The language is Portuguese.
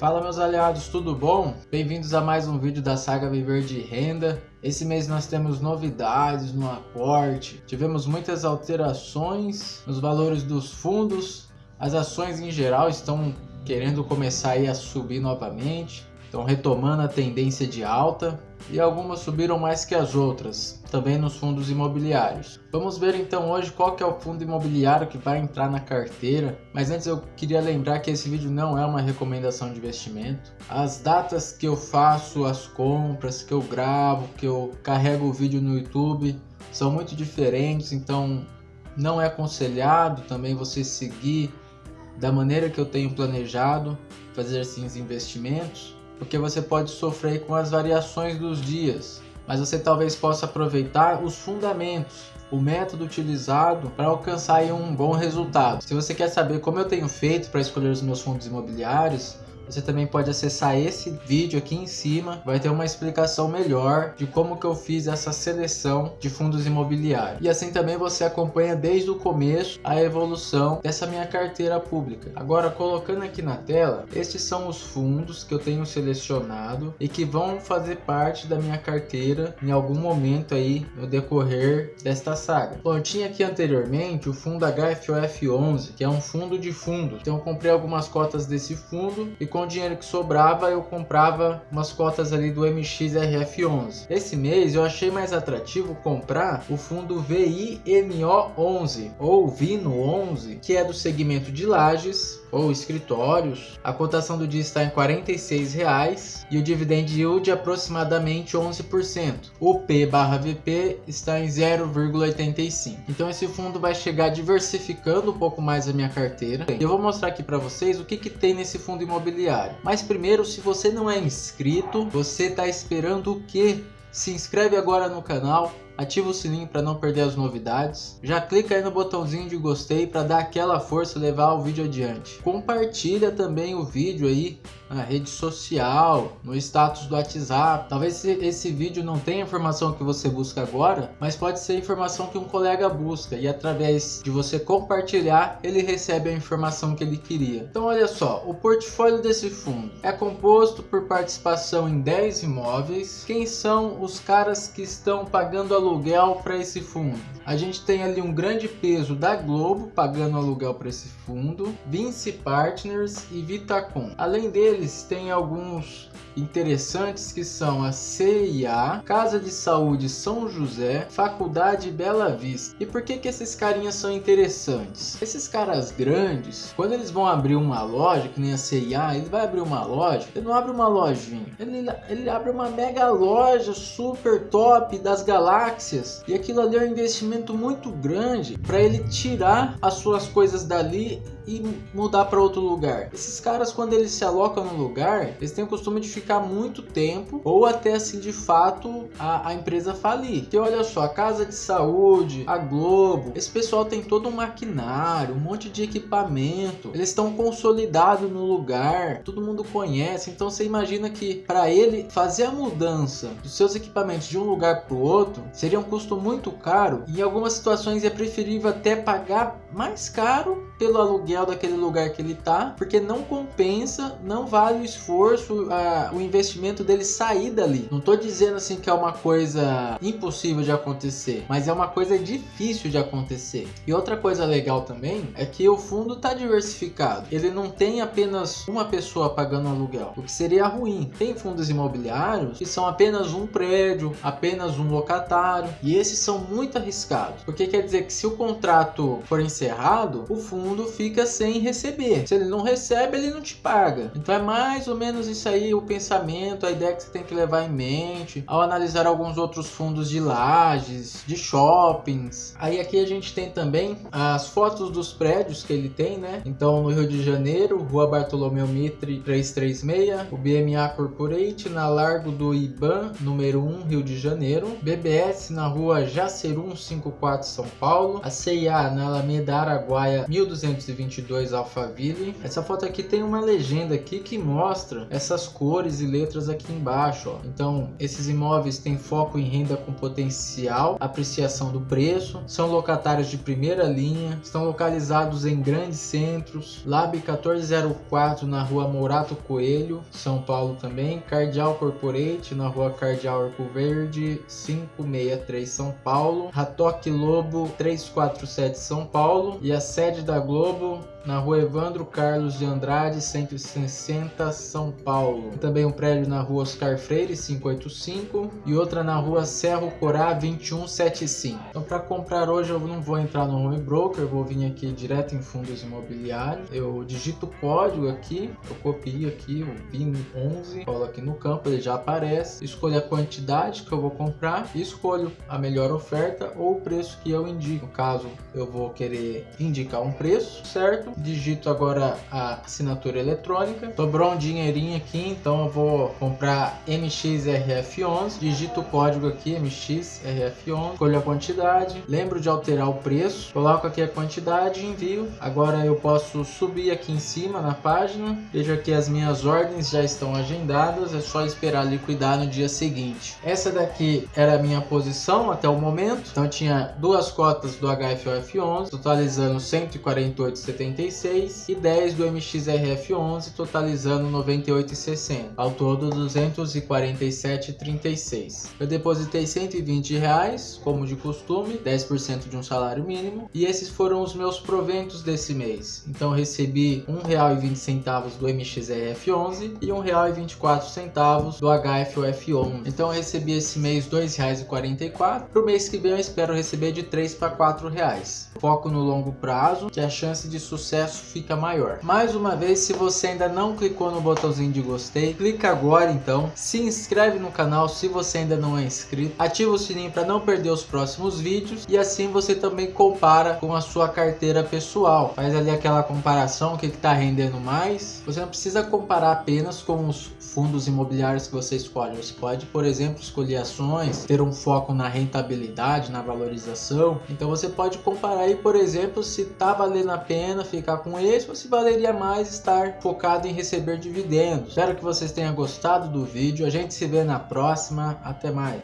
Fala meus aliados, tudo bom? Bem-vindos a mais um vídeo da saga Viver de Renda. Esse mês nós temos novidades no aporte, tivemos muitas alterações nos valores dos fundos, as ações em geral estão querendo começar a subir novamente, estão retomando a tendência de alta e algumas subiram mais que as outras, também nos fundos imobiliários. Vamos ver então hoje qual que é o fundo imobiliário que vai entrar na carteira, mas antes eu queria lembrar que esse vídeo não é uma recomendação de investimento. As datas que eu faço as compras, que eu gravo, que eu carrego o vídeo no YouTube, são muito diferentes, então não é aconselhado também você seguir da maneira que eu tenho planejado fazer esses investimentos porque você pode sofrer com as variações dos dias, mas você talvez possa aproveitar os fundamentos, o método utilizado para alcançar um bom resultado. Se você quer saber como eu tenho feito para escolher os meus fundos imobiliários, você também pode acessar esse vídeo aqui em cima, vai ter uma explicação melhor de como que eu fiz essa seleção de fundos imobiliários. E assim também você acompanha desde o começo a evolução dessa minha carteira pública. Agora colocando aqui na tela, estes são os fundos que eu tenho selecionado e que vão fazer parte da minha carteira em algum momento aí no decorrer desta saga. Bom, eu tinha aqui anteriormente o fundo HFOF11, que é um fundo de fundo. Então comprei algumas cotas desse fundo e com o dinheiro que sobrava eu comprava umas cotas ali do MXRF11. Esse mês eu achei mais atrativo comprar o fundo VIMO11 ou VINO11, que é do segmento de lajes ou escritórios. A cotação do dia está em R$ 46,00 e o dividend yield aproximadamente 11%. O P/VP está em 0,85. Então esse fundo vai chegar diversificando um pouco mais a minha carteira. Eu vou mostrar aqui para vocês o que, que tem nesse fundo imobiliário diário. Mas primeiro, se você não é inscrito, você está esperando o que? Se inscreve agora no canal, ativa o sininho para não perder as novidades. Já clica aí no botãozinho de gostei para dar aquela força e levar o vídeo adiante. Compartilha também o vídeo aí na rede social, no status do WhatsApp. Talvez esse vídeo não tenha a informação que você busca agora, mas pode ser informação que um colega busca e através de você compartilhar, ele recebe a informação que ele queria. Então olha só, o portfólio desse fundo é composto por participação em 10 imóveis. Quem são os caras que estão pagando aluguel aluguel para esse fundo. A gente tem ali um grande peso da Globo pagando aluguel para esse fundo, Vinci Partners e Vitacom. Além deles, tem alguns interessantes que são a CIA, Casa de Saúde São José, Faculdade Bela Vista. E por que que esses carinhas são interessantes? Esses caras grandes, quando eles vão abrir uma loja, que nem a CIA, ele vai abrir uma loja, ele não abre uma lojinha, ele, ele abre uma mega loja super top das galáxias. E aquilo ali é um investimento muito grande para ele tirar as suas coisas dali e mudar para outro lugar. Esses caras, quando eles se alocam no lugar, eles têm o costume de ficar muito tempo ou até assim de fato a, a empresa falir. Que olha só, a casa de saúde, a Globo, esse pessoal tem todo um maquinário, um monte de equipamento, eles estão consolidados no lugar, todo mundo conhece. Então você imagina que para ele fazer a mudança dos seus equipamentos de um lugar para o outro seria um custo muito caro e em algumas situações é preferível até pagar mais caro pelo aluguel daquele lugar que ele tá, porque não compensa, não vale o esforço, a, o investimento dele sair dali. Não tô dizendo assim que é uma coisa impossível de acontecer, mas é uma coisa difícil de acontecer. E outra coisa legal também é que o fundo tá diversificado. Ele não tem apenas uma pessoa pagando aluguel, o que seria ruim. Tem fundos imobiliários que são apenas um prédio, apenas um locatário, e esses são muito arriscados, porque quer dizer que se o contrato for encerrado, o fundo fundo fica sem receber. Se ele não recebe, ele não te paga. Então é mais ou menos isso aí o pensamento, a ideia que você tem que levar em mente ao analisar alguns outros fundos de lajes, de shoppings. Aí aqui a gente tem também as fotos dos prédios que ele tem, né? Então no Rio de Janeiro, Rua Bartolomeu Mitre 336, o BMA Corporate na Largo do Iban, número 1, Rio de Janeiro, BBS na Rua Jacerum 54, São Paulo, a CIA na Alameda Araguaia 1200 1222 Alphaville. Essa foto aqui tem uma legenda aqui que mostra essas cores e letras aqui embaixo. Ó. Então, esses imóveis têm foco em renda com potencial, apreciação do preço, são locatários de primeira linha, estão localizados em grandes centros, Lab 1404 na rua Morato Coelho, São Paulo também, Cardial Corporate na rua Cardial Arco Verde 563 São Paulo, Ratoque Lobo 347 São Paulo e a sede da Globo na rua Evandro Carlos de Andrade, 160, São Paulo. Também um prédio na rua Oscar Freire, 585 e outra na rua Cerro Corá, 2175. Então para comprar hoje eu não vou entrar no home broker, vou vir aqui direto em fundos imobiliários. Eu digito o código aqui, eu copio aqui o PIN 11, colo aqui no campo, ele já aparece. Escolho a quantidade que eu vou comprar escolho a melhor oferta ou o preço que eu indico. No caso, eu vou querer indicar um preço, certo? digito agora a assinatura eletrônica, sobrou um dinheirinho aqui, então eu vou comprar MXRF11, digito o código aqui, MXRF11, escolho a quantidade, lembro de alterar o preço, coloco aqui a quantidade e envio. Agora eu posso subir aqui em cima na página, vejo aqui as minhas ordens já estão agendadas, é só esperar liquidar no dia seguinte. Essa daqui era a minha posição até o momento, então tinha duas cotas do HFOF11, totalizando 148,70 96 e 10 do MXRF11, totalizando 98,60. Ao todo 247,36. Eu depositei 120 reais, como de costume, 10% de um salário mínimo, e esses foram os meus proventos desse mês. Então recebi R$ 1,20 do MXRF11 e R$ 1,24 do HFOF11. Então recebi esse mês R$ 2,44. Para o mês que vem eu espero receber de 3 para 4 reais. Foco no longo prazo, que a chance de sucesso fica maior. Mais uma vez, se você ainda não clicou no botãozinho de gostei, clica agora então, se inscreve no canal se você ainda não é inscrito, ativa o sininho para não perder os próximos vídeos e assim você também compara com a sua carteira pessoal. Faz ali aquela comparação, o que está rendendo mais. Você não precisa comparar apenas com os fundos imobiliários que você escolhe. Você pode, por exemplo, escolher ações, ter um foco na rentabilidade, na valorização. Então você pode comparar aí, por exemplo, se está valendo a pena ficar com esse ou se valeria mais estar focado receber dividendos. Espero que vocês tenham gostado do vídeo. A gente se vê na próxima. Até mais.